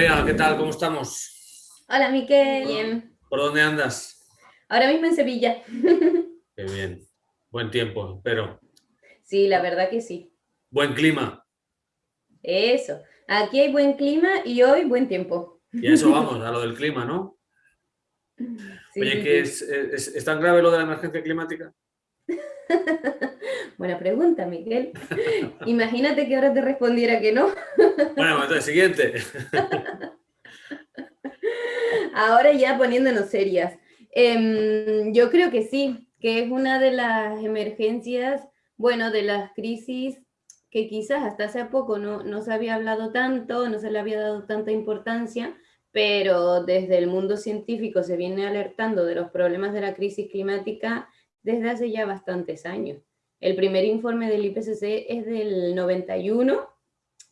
¿qué tal? ¿Cómo estamos? Hola, Miquel. Bien. ¿Por dónde andas? Ahora mismo en Sevilla. Qué bien. Buen tiempo, pero. Sí, la verdad que sí. Buen clima. Eso. Aquí hay buen clima y hoy buen tiempo. Y eso vamos, a lo del clima, ¿no? Oye, ¿qué es, es, tan grave lo de la emergencia climática? Buena pregunta, Miguel. Imagínate que ahora te respondiera que no. bueno, entonces, siguiente. ahora ya poniéndonos serias. Em, yo creo que sí, que es una de las emergencias, bueno, de las crisis que quizás hasta hace poco no, no se había hablado tanto, no se le había dado tanta importancia, pero desde el mundo científico se viene alertando de los problemas de la crisis climática desde hace ya bastantes años. El primer informe del IPCC es del 91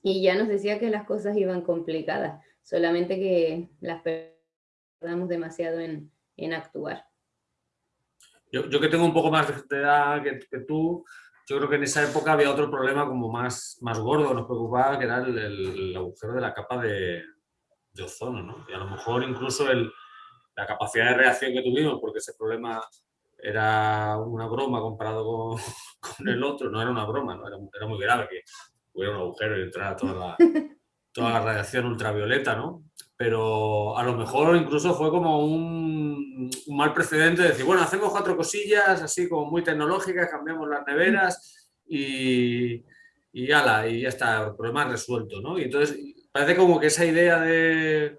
y ya nos decía que las cosas iban complicadas, solamente que las perdamos demasiado en, en actuar. Yo, yo, que tengo un poco más de edad que, que, tú, yo creo que en esa época había otro problema como más, más gordo, nos preocupaba, que era el, el, agujero de la capa de, de, ozono, ¿no? Y a lo mejor incluso el, la capacidad de reacción que tuvimos, porque ese problema era una broma comparado con, con el otro, no era una broma, ¿no? era, era, muy grave que hubiera un agujero y entrara toda la, toda la radiación ultravioleta, ¿no? Pero a lo mejor incluso fue como un, un, mal precedente de decir, bueno, hacemos cuatro cosillas así como muy tecnológicas, cambiamos las neveras y, y ala, y ya está, el problema resuelto, ¿no? Y entonces parece como que esa idea de,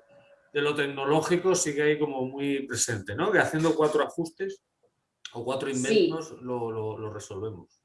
de lo tecnológico sigue ahí como muy presente, ¿no? Que haciendo cuatro ajustes o cuatro inventos sí. lo, lo, lo, resolvemos.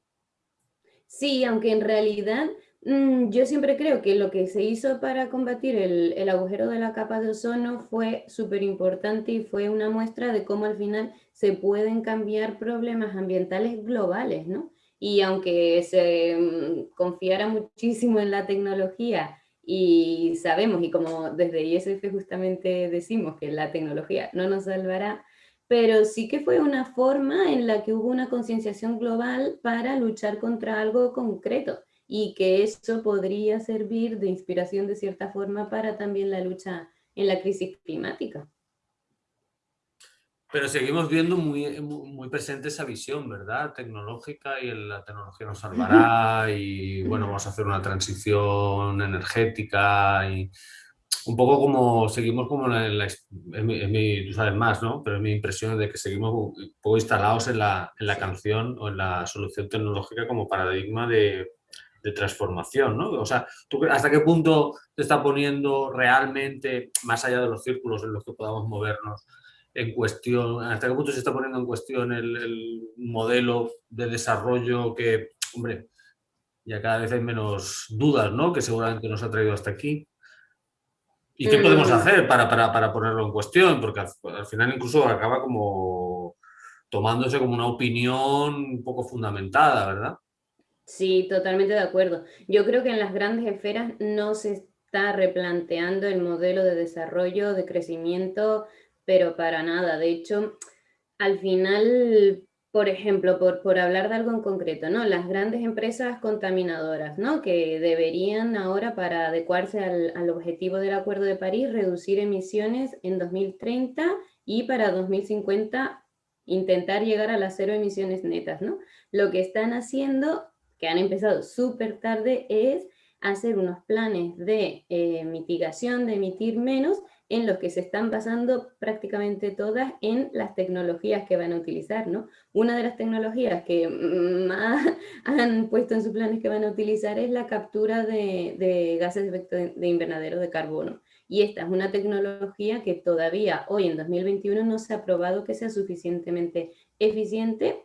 Sí, aunque en realidad mmm, yo siempre creo que lo que se hizo para combatir el, el agujero de la capa de ozono fue súper importante y fue una muestra de cómo al final se pueden cambiar problemas ambientales globales, ¿no? Y aunque se mmm, confiara muchísimo en la tecnología y sabemos, y como desde ISF justamente decimos que la tecnología no nos salvará, pero sí que fue una forma en la que hubo una concienciación global para luchar contra algo concreto y que eso podría servir de inspiración de cierta forma para también la lucha en la crisis climática. Pero seguimos viendo muy, muy presente esa visión, ¿verdad? Tecnológica y la tecnología nos salvará y bueno, vamos a hacer una transición energética y un poco como seguimos como en, la, en, mi, en mi, tú sabes más, ¿no? Pero es mi impresión de que seguimos un poco instalados en la, en la canción o en la solución tecnológica como paradigma de, de transformación, ¿no? O sea, ¿tú ¿hasta qué punto te está poniendo realmente, más allá de los círculos en los que podamos movernos, en cuestión, hasta qué punto se está poniendo en cuestión el, el modelo de desarrollo que, hombre, ya cada vez hay menos dudas, ¿no? Que seguramente nos ha traído hasta aquí. ¿Y qué podemos hacer para, para, para ponerlo en cuestión? Porque al, al, final incluso acaba como tomándose como una opinión un poco fundamentada, ¿verdad? Sí, totalmente de acuerdo. Yo creo que en las grandes esferas no se está replanteando el modelo de desarrollo, de crecimiento, pero para nada. De hecho, al final por ejemplo, por, por, hablar de algo en concreto, ¿no? Las grandes empresas contaminadoras, ¿no? Que deberían ahora, para adecuarse al, al, objetivo del Acuerdo de París, reducir emisiones en 2030 y para 2050 intentar llegar a las cero emisiones netas, ¿no? Lo que están haciendo, que han empezado súper tarde, es hacer unos planes de eh, mitigación, de emitir menos, en los que se están basando prácticamente todas en las tecnologías que van a utilizar, ¿no? Una de las tecnologías que más han puesto en sus planes que van a utilizar es la captura de, de gases de efecto de invernadero de carbono. Y esta es una tecnología que todavía hoy en 2021 no se ha probado que sea suficientemente eficiente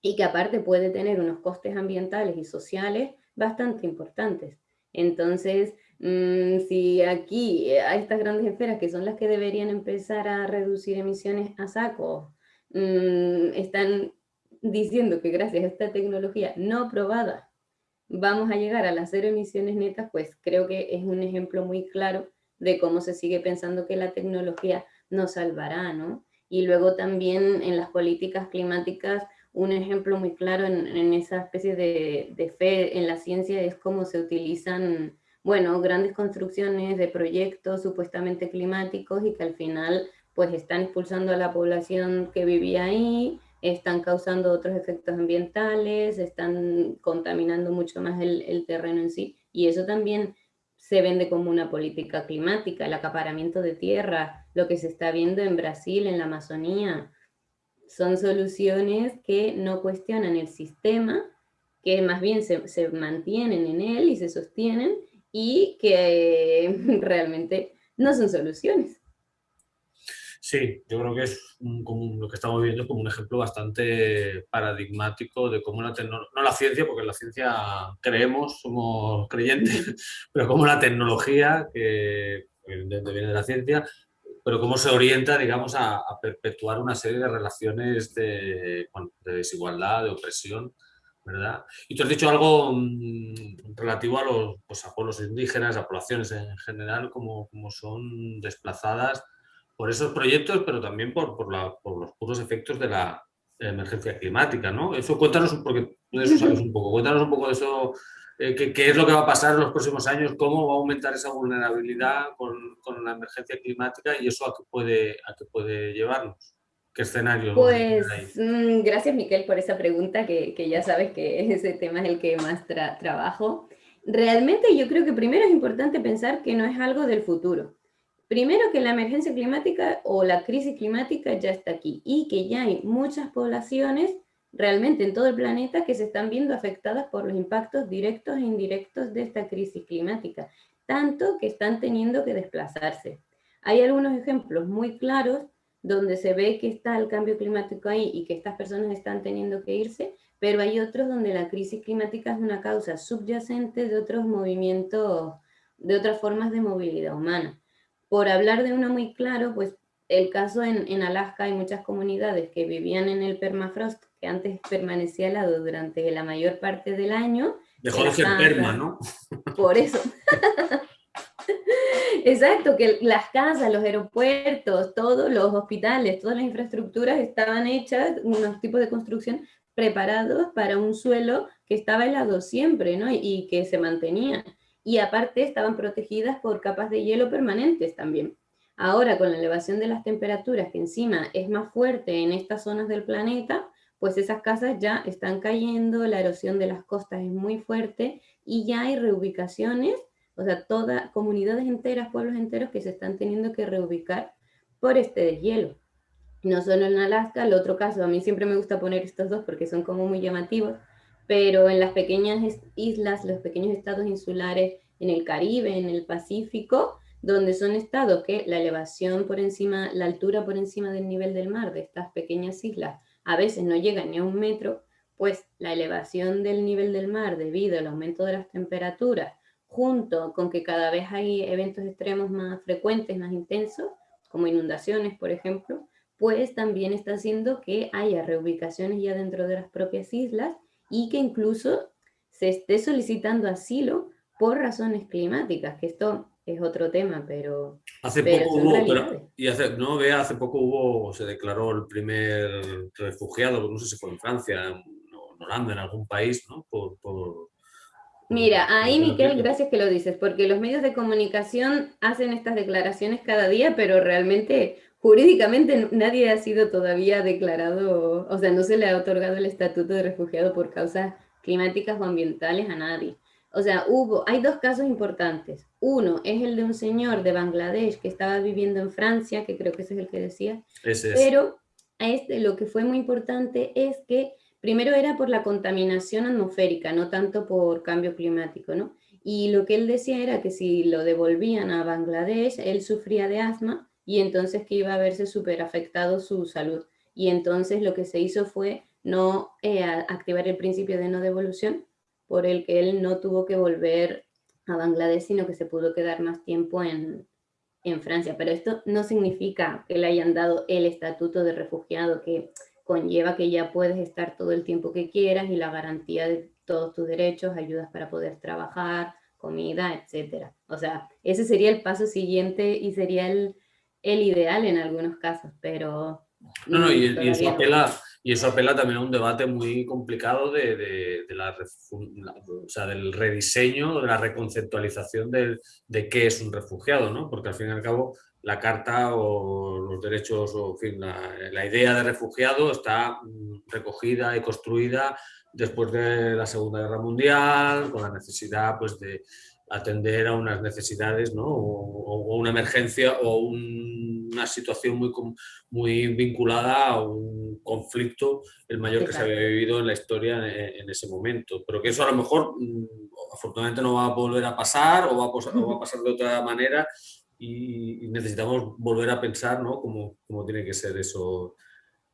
y que aparte puede tener unos costes ambientales y sociales bastante importantes. Entonces, mmm, si aquí a estas grandes esferas, que son las que deberían empezar a reducir emisiones a saco, mmm, están diciendo que gracias a esta tecnología no probada vamos a llegar a las cero emisiones netas, pues creo que es un ejemplo muy claro de cómo se sigue pensando que la tecnología nos salvará, ¿no? Y luego también en las políticas climáticas, un ejemplo muy claro en, esa especie de, fe en la ciencia es cómo se utilizan bueno, grandes construcciones de proyectos supuestamente climáticos y que al final pues están expulsando a la población que vivía ahí, están causando otros efectos ambientales, están contaminando mucho más el, el terreno en sí, y eso también se vende como una política climática, el acaparamiento de tierra, lo que se está viendo en Brasil, en la Amazonía, son soluciones que no cuestionan el sistema, que más bien se, se mantienen en él y se sostienen, y que realmente no son soluciones. Sí, yo creo que es como lo que estamos viendo es como un ejemplo bastante paradigmático de cómo la tecnología, no la ciencia, porque en la ciencia creemos, somos creyentes, pero como la tecnología, que evidentemente viene de la ciencia, pero cómo se orienta, digamos, a, perpetuar una serie de relaciones de desigualdad, de opresión, ¿verdad? Y tú has dicho algo mm, relativo a los pues, a pueblos indígenas, a poblaciones en general, como, como son desplazadas por esos proyectos, pero también por, por, los puros efectos de la, emergencia climática, ¿no? Eso cuéntanos, porque de eso sabes un poco, cuéntanos un poco de eso, eh, qué, es lo que va a pasar en los próximos años, cómo va a aumentar esa vulnerabilidad con, con la emergencia climática y eso a qué puede, a qué puede llevarnos. ¿Qué escenario? Pues mm, gracias Miquel por esa pregunta, que, que, ya sabes que ese tema es el que más trabajo. Realmente yo creo que primero es importante pensar que no es algo del futuro. Primero que la emergencia climática o la crisis climática ya está aquí y que ya hay muchas poblaciones realmente en todo el planeta que se están viendo afectadas por los impactos directos e indirectos de esta crisis climática, tanto que están teniendo que desplazarse. Hay algunos ejemplos muy claros donde se ve que está el cambio climático ahí y que estas personas están teniendo que irse, pero hay otros donde la crisis climática es una causa subyacente de otros movimientos, de otras formas de movilidad humana. Por hablar de uno muy claro, pues el caso en, Alaska hay muchas comunidades que vivían en el permafrost, que antes permanecía helado durante la mayor parte del año. Dejó de ser perma, ¿no? Por eso. Exacto, que las casas, los aeropuertos, todos los hospitales, todas las infraestructuras estaban hechas, unos tipos de construcción preparados para un suelo que estaba helado siempre, ¿no? Y que se mantenía y aparte estaban protegidas por capas de hielo permanentes también. Ahora, con la elevación de las temperaturas, que encima es más fuerte en estas zonas del planeta, pues esas casas ya están cayendo, la erosión de las costas es muy fuerte y ya hay reubicaciones, o sea, todas comunidades enteras, pueblos enteros que se están teniendo que reubicar por este deshielo. No solo en Alaska, el otro caso, a mí siempre me gusta poner estos dos porque son como muy llamativos, pero en las pequeñas islas, los pequeños estados insulares en el Caribe, en el Pacífico, donde son estados que la elevación por encima, la altura por encima del nivel del mar de estas pequeñas islas a veces no llega ni a un metro, pues la elevación del nivel del mar debido al aumento de las temperaturas, junto con que cada vez hay eventos extremos más frecuentes, más intensos, como inundaciones, por ejemplo, pues también está haciendo que haya reubicaciones ya dentro de las propias islas y que incluso se esté solicitando asilo por razones climáticas, que esto es otro tema, pero... Hace poco hubo, y hace, no, vea, hace poco hubo, se declaró el primer refugiado, no sé si fue en Francia, en, Holanda, en algún país, ¿no? Por, Mira, ahí Miquel, gracias que lo dices, porque los medios de comunicación hacen estas declaraciones cada día, pero realmente jurídicamente nadie ha sido todavía declarado, o sea, no se le ha otorgado el estatuto de refugiado por causas climáticas o ambientales a nadie. O sea, hubo, hay dos casos importantes. Uno es el de un señor de Bangladesh que estaba viviendo en Francia, que creo que ese es el que decía. Ese es. Pero a este, lo que fue muy importante es que primero era por la contaminación atmosférica, no tanto por cambio climático, ¿no? Y lo que él decía era que si lo devolvían a Bangladesh, él sufría de asma y entonces que iba a verse súper afectado su salud. Y entonces lo que se hizo fue no eh, activar el principio de no devolución, por el que él no tuvo que volver a Bangladesh, sino que se pudo quedar más tiempo en, en Francia. Pero esto no significa que le hayan dado el estatuto de refugiado, que conlleva que ya puedes estar todo el tiempo que quieras y la garantía de todos tus derechos, ayudas para poder trabajar, comida, etc. O sea, ese sería el paso siguiente y sería el, el ideal en algunos casos, pero No, no, y, eso apela, y, eso apela, también a un debate muy complicado de, de, la, o sea, del rediseño, de la reconceptualización de, de, qué es un refugiado, ¿no? Porque al fin y al cabo la carta o los derechos, o en fin, la, la idea de refugiado está mm, recogida y construida después de la Segunda Guerra Mundial, con la necesidad pues, de atender a unas necesidades ¿no? o, una emergencia o una situación muy, muy vinculada a un conflicto, el mayor que se había vivido en la historia en, ese momento. Pero que eso a lo mejor mm, afortunadamente no va a volver a pasar o va a, va a pasar de otra manera y, necesitamos volver a pensar ¿no? cómo, cómo tiene que ser eso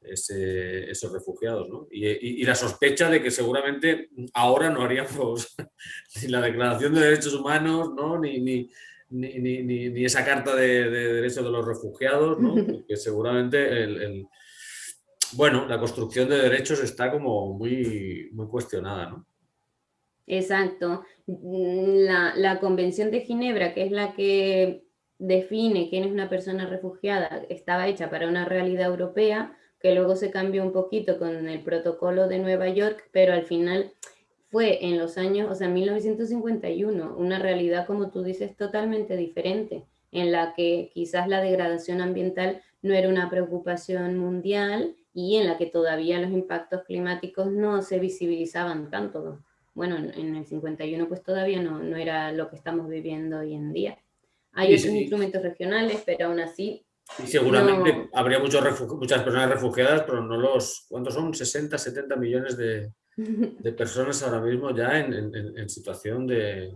esos refugiados. ¿no? Y, la sospecha de que seguramente ahora no haríamos ni la Declaración de Derechos Humanos, ¿no? ni, ni, ni, ni esa Carta de, Derechos de los Refugiados, ¿no? porque seguramente el, bueno, la construcción de derechos está como muy, muy cuestionada. ¿no? Exacto. La, la Convención de Ginebra, que es la que define quién es una persona refugiada, estaba hecha para una realidad europea, que luego se cambió un poquito con el protocolo de Nueva York, pero al final fue en los años, o sea, 1951, una realidad, como tú dices, totalmente diferente, en la que quizás la degradación ambiental no era una preocupación mundial y en la que todavía los impactos climáticos no se visibilizaban tanto. Bueno, en el 51 pues todavía no, no era lo que estamos viviendo hoy en día. Hay otros instrumentos regionales, pero aún así y seguramente habría muchos muchas personas refugiadas, pero no los... ¿Cuántos son? 60, 70 millones de, de personas ahora mismo ya en, en, situación de,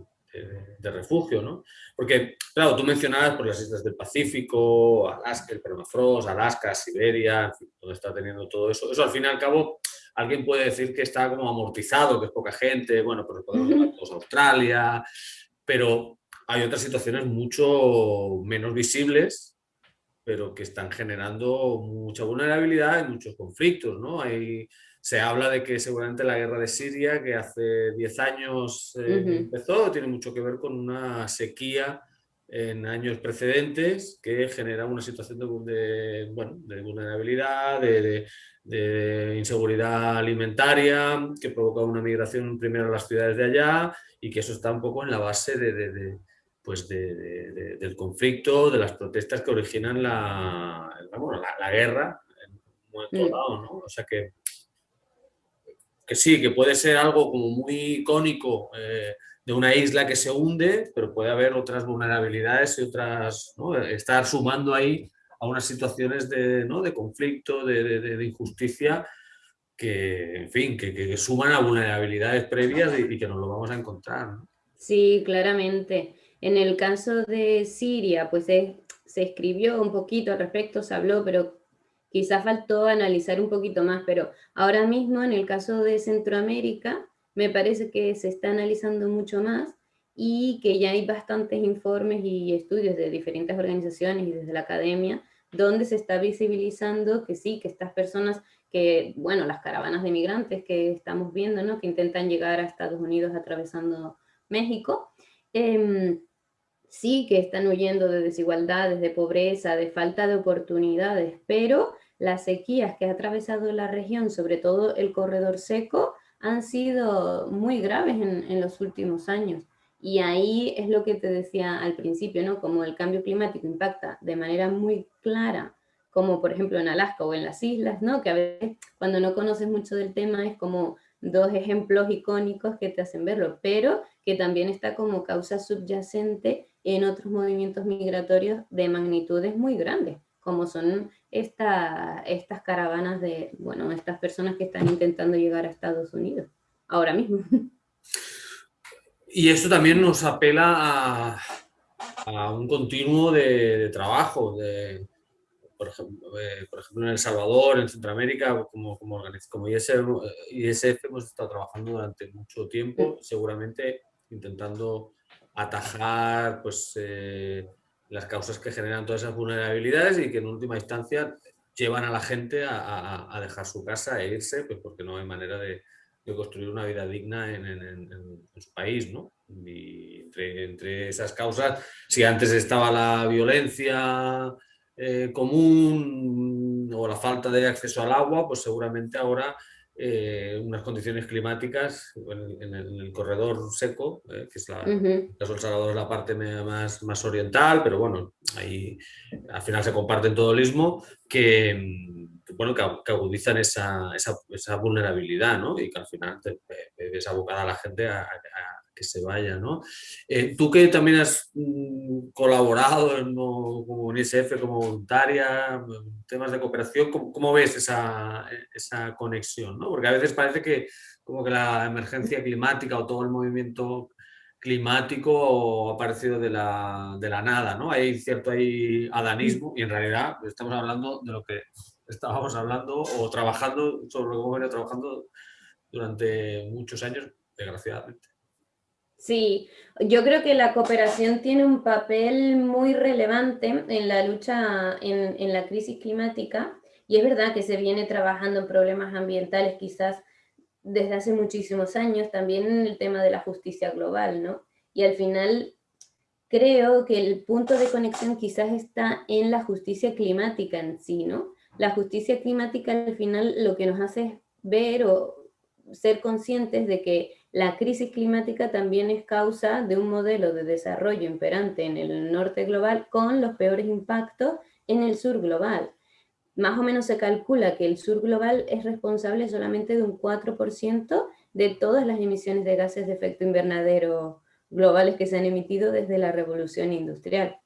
de, refugio, ¿no? Porque, claro, tú mencionabas por las islas del Pacífico, Alaska, el permafrost, Alaska, Siberia, donde está teniendo todo eso. Eso, al fin y al cabo, alguien puede decir que está como amortizado, que es poca gente, bueno, pero podemos llamar todos Australia, pero hay otras situaciones mucho menos visibles pero que están generando mucha vulnerabilidad y muchos conflictos. ¿no? Hay, se habla de que seguramente la guerra de Siria, que hace 10 años eh, empezó, tiene mucho que ver con una sequía en años precedentes que genera una situación de, bueno, de vulnerabilidad, de, de, inseguridad alimentaria, que provoca una migración primero a las ciudades de allá y que eso está un poco en la base de, pues del conflicto, de las protestas que originan la, la, guerra en un momento mm. dado, ¿no? O sea que, que sí, que puede ser algo como muy icónico eh, de una isla que se hunde, pero puede haber otras vulnerabilidades y otras, ¿no? estar sumando ahí a unas situaciones de, ¿no? de conflicto, de, de, injusticia, que, en fin, que, que, suman a vulnerabilidades previas y, que nos lo vamos a encontrar. Sí, claramente. En el caso de Siria, pues se, escribió un poquito al respecto, se habló, pero quizás faltó analizar un poquito más, pero ahora mismo en el caso de Centroamérica, me parece que se está analizando mucho más y que ya hay bastantes informes y estudios de diferentes organizaciones y desde la academia, donde se está visibilizando que sí, que estas personas que, bueno, las caravanas de migrantes que estamos viendo, ¿no? que intentan llegar a Estados Unidos atravesando México, eh, sí que están huyendo de desigualdades, de pobreza, de falta de oportunidades, pero las sequías que ha atravesado la región, sobre todo el corredor seco, han sido muy graves en, los últimos años. Y ahí es lo que te decía al principio, ¿no? Como el cambio climático impacta de manera muy clara, como por ejemplo en Alaska o en las islas, ¿no? Que a veces cuando no conoces mucho del tema es como dos ejemplos icónicos que te hacen verlo, pero que también está como causa subyacente en otros movimientos migratorios de magnitudes muy grandes, como son esta, estas caravanas de, bueno, estas personas que están intentando llegar a Estados Unidos, ahora mismo. Y esto también nos apela a, un continuo de, trabajo, de, por, ejemplo, por ejemplo, en El Salvador, en Centroamérica, como, como, como ISF, ISF hemos estado trabajando durante mucho tiempo, seguramente intentando atajar pues, eh, las causas que generan todas esas vulnerabilidades y que en última instancia llevan a la gente a, dejar su casa e irse, pues porque no hay manera de, construir una vida digna en, su país. ¿no? Y entre, esas causas, si antes estaba la violencia eh, común o la falta de acceso al agua, pues seguramente ahora eh, unas condiciones climáticas en, el, corredor seco, eh, que es la, Sol Salvador es la parte más, más oriental, pero bueno, ahí al final se comparten todo el istmo, que, bueno, que, agudizan esa, esa, esa, vulnerabilidad ¿no? y que al final te, ves abocada a la gente a, que se vaya. ¿no? Eh, tú que también has mm, colaborado en, como UNICEF, como voluntaria, temas de cooperación, ¿cómo, ves esa, esa conexión? ¿no? Porque a veces parece que como que la emergencia climática o todo el movimiento climático ha aparecido de la, de la nada, ¿no? Hay cierto hay adanismo y en realidad estamos hablando de lo que estábamos hablando o trabajando, sobre lo que hemos venido trabajando durante muchos años, desgraciadamente. Sí, yo creo que la cooperación tiene un papel muy relevante en la lucha en, en, la crisis climática y es verdad que se viene trabajando en problemas ambientales quizás desde hace muchísimos años, también en el tema de la justicia global, ¿no? Y al final creo que el punto de conexión quizás está en la justicia climática en sí, ¿no? La justicia climática al final lo que nos hace ver o ser conscientes de que la crisis climática también es causa de un modelo de desarrollo imperante en el norte global con los peores impactos en el sur global. Más o menos se calcula que el sur global es responsable solamente de un 4% de todas las emisiones de gases de efecto invernadero globales que se han emitido desde la revolución industrial.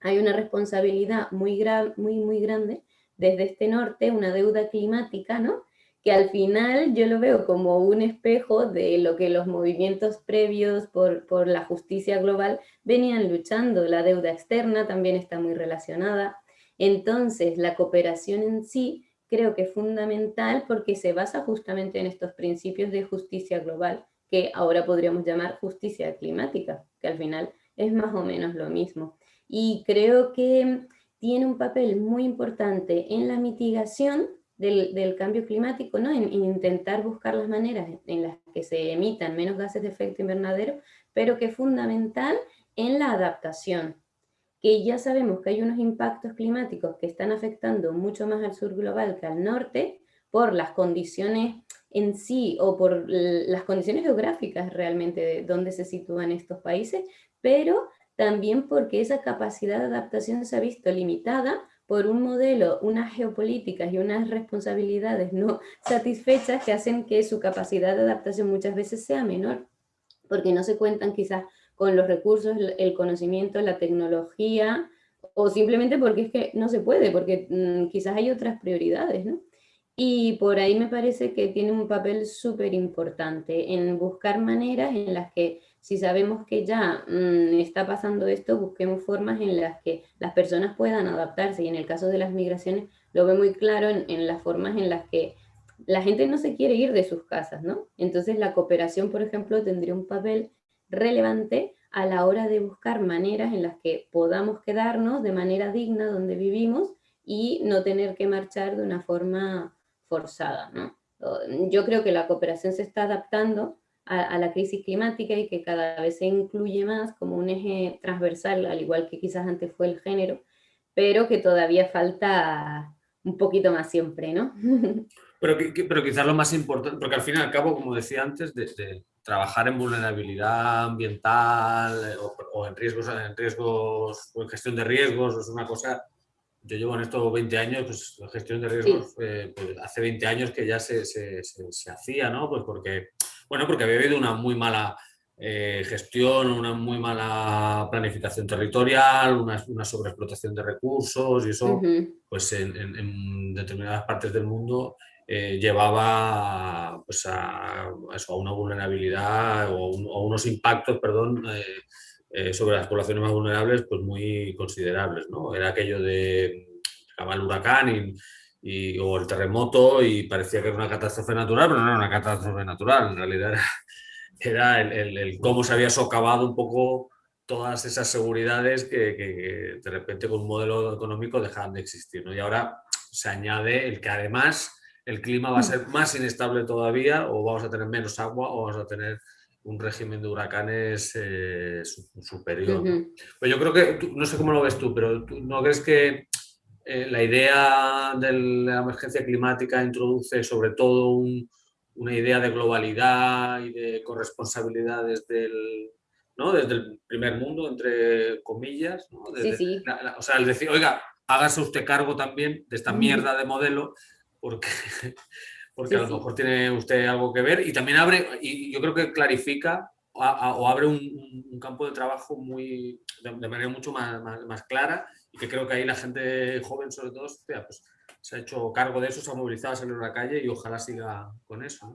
Hay una responsabilidad muy, muy, muy grande desde este norte, una deuda climática, ¿no? Que al final yo lo veo como un espejo de lo que los movimientos previos por, por la justicia global venían luchando. La deuda externa también está muy relacionada. Entonces, la cooperación en sí creo que es fundamental porque se basa justamente en estos principios de justicia global, que ahora podríamos llamar justicia climática, que al final es más o menos lo mismo. Y creo que tiene un papel muy importante en la mitigación del, cambio climático, ¿no? En, intentar buscar las maneras en las que se emitan menos gases de efecto invernadero, pero que es fundamental en la adaptación, que ya sabemos que hay unos impactos climáticos que están afectando mucho más al sur global que al norte por las condiciones en sí o por las condiciones geográficas realmente de dónde se sitúan estos países, pero también porque esa capacidad de adaptación se ha visto limitada por un modelo, unas geopolíticas y unas responsabilidades no satisfechas que hacen que su capacidad de adaptación muchas veces sea menor, porque no se cuentan quizás con los recursos, el conocimiento, la tecnología, o simplemente porque es que no se puede, porque mm, quizás hay otras prioridades, ¿no? Y por ahí me parece que tiene un papel súper importante en buscar maneras en las que si sabemos que ya mm, está pasando esto, busquemos formas en las que las personas puedan adaptarse. Y en el caso de las migraciones, lo veo muy claro en, las formas en las que la gente no se quiere ir de sus casas, ¿no? Entonces la cooperación, por ejemplo, tendría un papel relevante a la hora de buscar maneras en las que podamos quedarnos de manera digna donde vivimos y no tener que marchar de una forma forzada, ¿no? Yo creo que la cooperación se está adaptando a, la crisis climática y que cada vez se incluye más como un eje transversal, al igual que quizás antes fue el género, pero que todavía falta un poquito más siempre, ¿no? Pero, pero quizás lo más importante, porque al fin y al cabo, como decía antes, de, trabajar en vulnerabilidad ambiental eh, o, en riesgos, en riesgos o en gestión de riesgos es una cosa yo llevo en estos 20 años, pues la gestión de riesgos, eh, pues, hace 20 años que ya se, se, se, hacía, ¿no? Pues porque bueno, porque había habido una muy mala eh, gestión, una muy mala planificación territorial, una, sobreexplotación de recursos y eso, pues en, determinadas partes del mundo eh, llevaba pues a, eso, a, una vulnerabilidad o, a unos impactos, perdón, eh, sobre las poblaciones más vulnerables pues muy considerables. ¿no? Era aquello de el huracán y y, o el terremoto y parecía que era una catástrofe natural, pero no era una catástrofe natural, en realidad era, el, cómo se había socavado un poco todas esas seguridades que, de repente con un modelo económico dejaban de existir. ¿no? Y ahora se añade el que además el clima va a ser más inestable todavía o vamos a tener menos agua o vamos a tener un régimen de huracanes eh, superior. Pues yo creo que, no sé cómo lo ves tú, pero ¿tú ¿no crees que eh, la idea de la emergencia climática introduce sobre todo una idea de globalidad y de corresponsabilidad desde el, ¿no? desde el primer mundo, entre comillas. sí, sí. o sea, el decir, oiga, hágase usted cargo también de esta mierda de modelo porque, porque a lo mejor tiene usted algo que ver y también abre, y yo creo que clarifica o, abre un, campo de trabajo muy, de, manera mucho más, más, clara y que creo que ahí la gente joven sobre todo pues, se ha hecho cargo de eso, se ha movilizado a salir a la calle y ojalá siga con eso.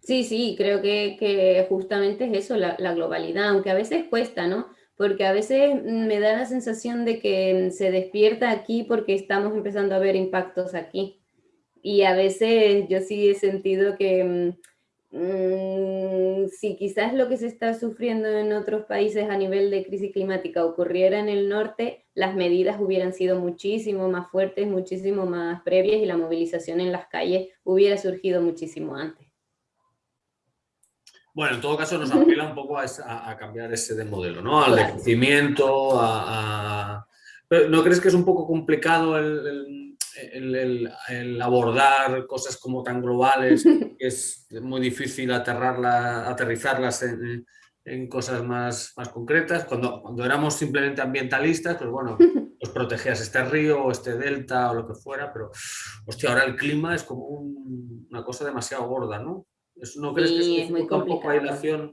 Sí, sí, creo que, justamente es eso, la, la, globalidad, aunque a veces cuesta, ¿no? Porque a veces me da la sensación de que se despierta aquí porque estamos empezando a ver impactos aquí. Y a veces yo sí he sentido que mm, si quizás lo que se está sufriendo en otros países a nivel de crisis climática ocurriera en el norte, las medidas hubieran sido muchísimo más fuertes, muchísimo más previas y la movilización en las calles hubiera surgido muchísimo antes. Bueno, en todo caso nos apela un poco a, cambiar ese de modelo, ¿no? Al crecimiento, a, ¿No crees que es un poco complicado el el, abordar cosas como tan globales, que es muy difícil aterrizarlas en, en, cosas más, más concretas. Cuando, cuando éramos simplemente ambientalistas, pues bueno, pues protegías este río o este delta o lo que fuera, pero hostia, ahora el clima es como una cosa demasiado gorda, ¿no? ¿No crees que es muy complicado.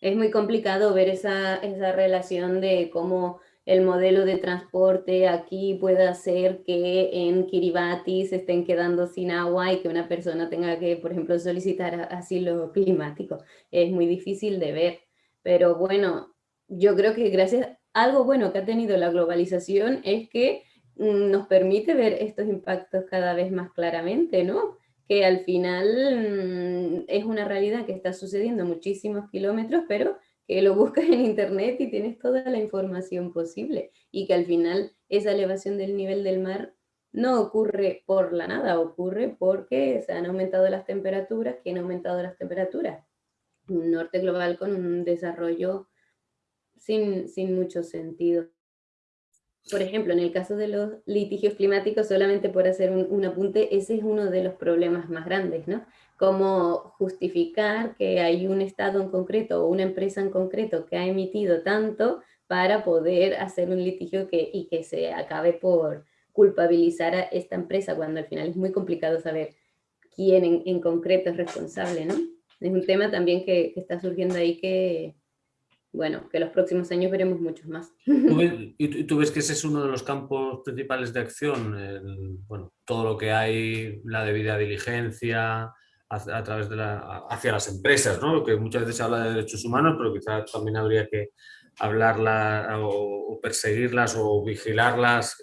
Es muy complicado ver esa, esa relación de cómo el modelo de transporte aquí puede hacer que en Kiribati se estén quedando sin agua y que una persona tenga que, por ejemplo, solicitar asilo climático. Es muy difícil de ver, pero bueno, yo creo que gracias a algo bueno que ha tenido la globalización es que mm, nos permite ver estos impactos cada vez más claramente, ¿no? Que al final mm, es una realidad que está sucediendo muchísimos kilómetros, pero que lo buscas en internet y tienes toda la información posible y que al final esa elevación del nivel del mar no ocurre por la nada, ocurre porque se han aumentado las temperaturas, que han aumentado las temperaturas. Un norte global con un desarrollo sin, sin mucho sentido. Por ejemplo, en el caso de los litigios climáticos, solamente por hacer un, un apunte, ese es uno de los problemas más grandes, ¿no? cómo justificar que hay un Estado en concreto o una empresa en concreto que ha emitido tanto para poder hacer un litigio que, y que se acabe por culpabilizar a esta empresa, cuando al final es muy complicado saber quién en, concreto es responsable, ¿no? Es un tema también que, está surgiendo ahí que, bueno, que los próximos años veremos muchos más. ¿Y tú ves que ese es uno de los campos principales de acción? bueno, todo lo que hay, la debida diligencia, a, través de la, hacia las empresas, ¿no? que muchas veces se habla de derechos humanos, pero quizás también habría que hablarlas o, perseguirlas o vigilarlas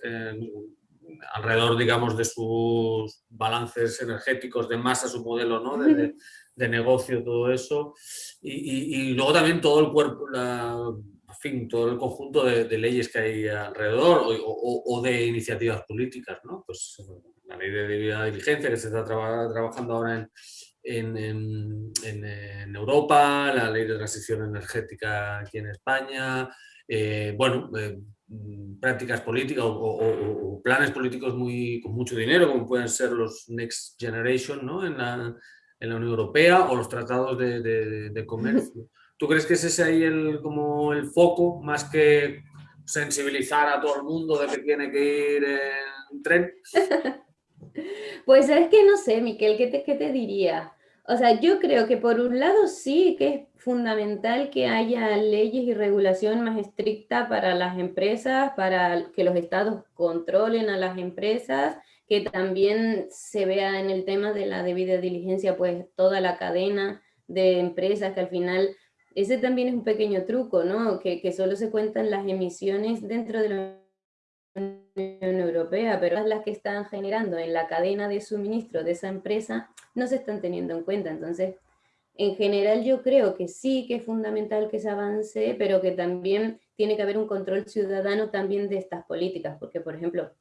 alrededor, digamos, de sus balances energéticos de masa, su modelo ¿no? de, de, negocio, todo eso. Y, y, luego también todo el cuerpo, la, en fin, todo el conjunto de, de leyes que hay alrededor o, o, de iniciativas políticas, ¿no? Pues la ley de debida diligencia que se está trabajando ahora en, en, Europa, la ley de transición energética aquí en España, eh, bueno, eh, prácticas políticas o, planes políticos muy, con mucho dinero, como pueden ser los Next Generation ¿no? en, en la Unión Europea o los tratados de, de, comercio. ¿Tú crees que ese es ahí el, como el foco, más que sensibilizar a todo el mundo de que tiene que ir en tren? Pues es que no sé, Miquel, ¿qué te, ¿qué te diría? O sea, yo creo que por un lado sí que es fundamental que haya leyes y regulación más estricta para las empresas, para que los estados controlen a las empresas, que también se vea en el tema de la debida diligencia, pues toda la cadena de empresas que al final, ese también es un pequeño truco, ¿no? Que, solo se cuentan las emisiones dentro de la Unión Europea, pero las que están generando en la cadena de suministro de esa empresa no se están teniendo en cuenta. Entonces, en general yo creo que sí que es fundamental que se avance, pero que también tiene que haber un control ciudadano también de estas políticas, porque por ejemplo,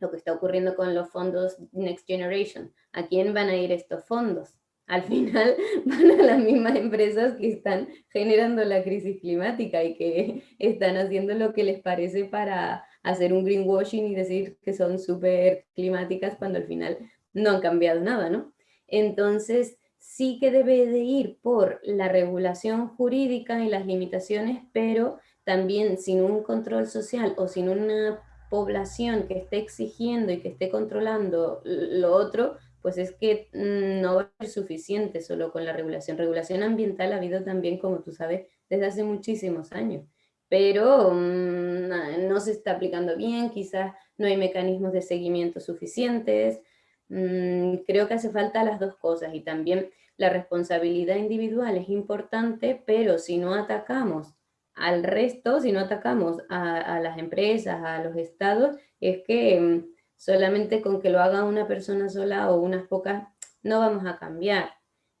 lo que está ocurriendo con los fondos Next Generation, ¿a quién van a ir estos fondos? Al final van a las mismas empresas que están generando la crisis climática y que están haciendo lo que les parece para hacer un greenwashing y decir que son súper climáticas cuando al final no han cambiado nada, ¿no? Entonces, sí que debe de ir por la regulación jurídica y las limitaciones, pero también sin un control social o sin una población que esté exigiendo y que esté controlando lo otro, pues es que mm, no va a ser suficiente solo con la regulación. Regulación ambiental ha habido también, como tú sabes, desde hace muchísimos años, pero mm, no se está aplicando bien, quizás no hay mecanismos de seguimiento suficientes. Mm, creo que hace falta las dos cosas y también la responsabilidad individual es importante, pero si no atacamos al resto, si no atacamos a, las empresas, a los estados, es que mm, solamente con que lo haga una persona sola o unas pocas no vamos a cambiar.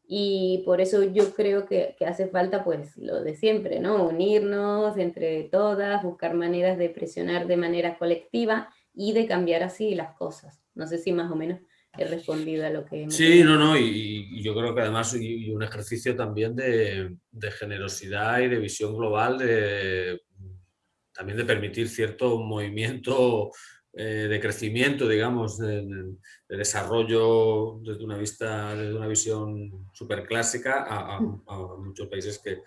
Y por eso yo creo que, hace falta pues lo de siempre, ¿no? Unirnos entre todas, buscar maneras de presionar de manera colectiva y de cambiar así las cosas. No sé si más o menos he respondido a lo que... sí, no, no, y, yo creo que además y, un ejercicio también de, generosidad y de visión global, de, también de permitir cierto movimiento eh, de crecimiento, digamos, de, desarrollo desde una vista, desde una visión súper clásica a, muchos países que,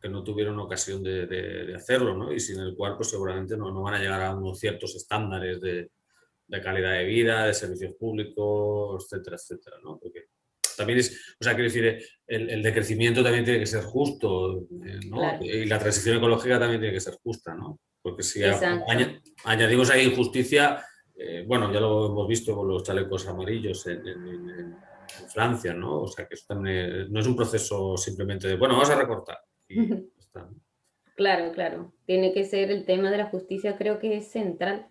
que, no tuvieron ocasión de, hacerlo, ¿no? Y sin el cual, pues seguramente no, no van a llegar a unos ciertos estándares de, de calidad de vida, de servicios públicos, etcétera, etcétera, ¿no? Porque también es, o sea, quiero decir, el, el decrecimiento también tiene que ser justo, eh, ¿no? Y la transición ecológica también tiene que ser justa, ¿no? Porque si añadimos ahí injusticia, eh, bueno, ya lo hemos visto con los chalecos amarillos en, Francia, ¿no? O sea, que eso no es un proceso simplemente de, bueno, vamos a recortar. Claro, claro. Tiene que ser el tema de la justicia, creo que es central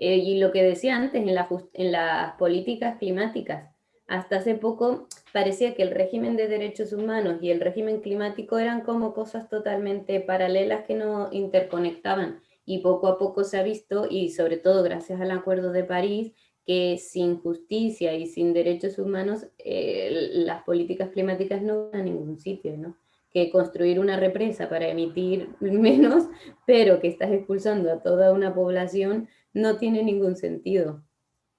eh, y lo que decía antes, en, en las políticas climáticas, hasta hace poco parecía que el régimen de derechos humanos y el régimen climático eran como cosas totalmente paralelas que no interconectaban. Y poco a poco se ha visto, y sobre todo gracias al Acuerdo de París, que sin justicia y sin derechos humanos eh, las políticas climáticas no van a ningún sitio, ¿no? Que construir una represa para emitir menos, pero que estás expulsando a toda una población, no tiene ningún sentido.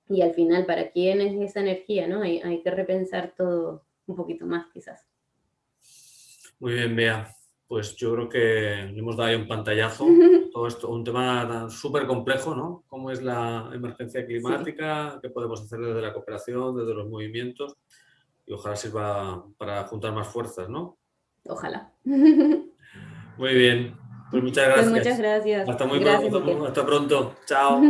Y al final, ¿para quién es esa energía? ¿no? Hay, hay que repensar todo un poquito más, quizás. Muy bien, Bea. Pues yo creo que le hemos dado ahí un pantallazo. Todo esto, un tema súper complejo, ¿no? Cómo es la emergencia climática, qué podemos hacer desde la cooperación, desde los movimientos. Y ojalá sirva para juntar más fuerzas, ¿no? Ojalá. Muy bien. Pues muchas pues gracias. muchas gracias. Hasta muy pronto. Hasta pronto. Chao.